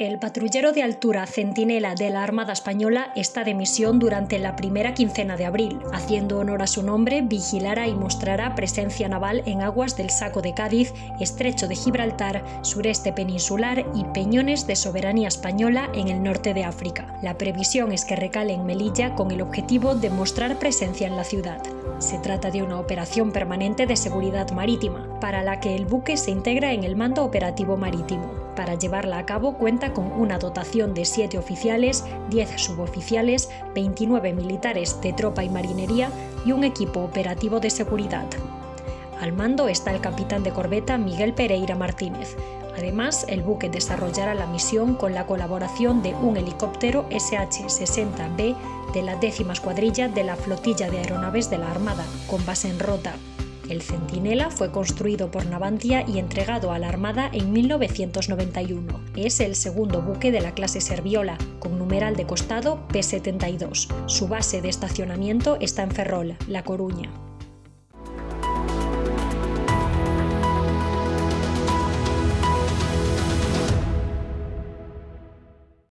El patrullero de altura Centinela de la Armada Española está de misión durante la primera quincena de abril. Haciendo honor a su nombre, vigilará y mostrará presencia naval en aguas del Saco de Cádiz, Estrecho de Gibraltar, sureste peninsular y peñones de soberanía española en el norte de África. La previsión es que recale en Melilla con el objetivo de mostrar presencia en la ciudad. Se trata de una operación permanente de seguridad marítima, para la que el buque se integra en el Mando Operativo Marítimo. Para llevarla a cabo cuenta con una dotación de 7 oficiales, 10 suboficiales, 29 militares de tropa y marinería y un equipo operativo de seguridad. Al mando está el capitán de corbeta Miguel Pereira Martínez. Además, el buque desarrollará la misión con la colaboración de un helicóptero SH-60B de la décima escuadrilla de la flotilla de aeronaves de la Armada, con base en Rota. El Centinela fue construido por Navantia y entregado a la Armada en 1991. Es el segundo buque de la clase Serviola, con numeral de costado P-72. Su base de estacionamiento está en Ferrol, La Coruña.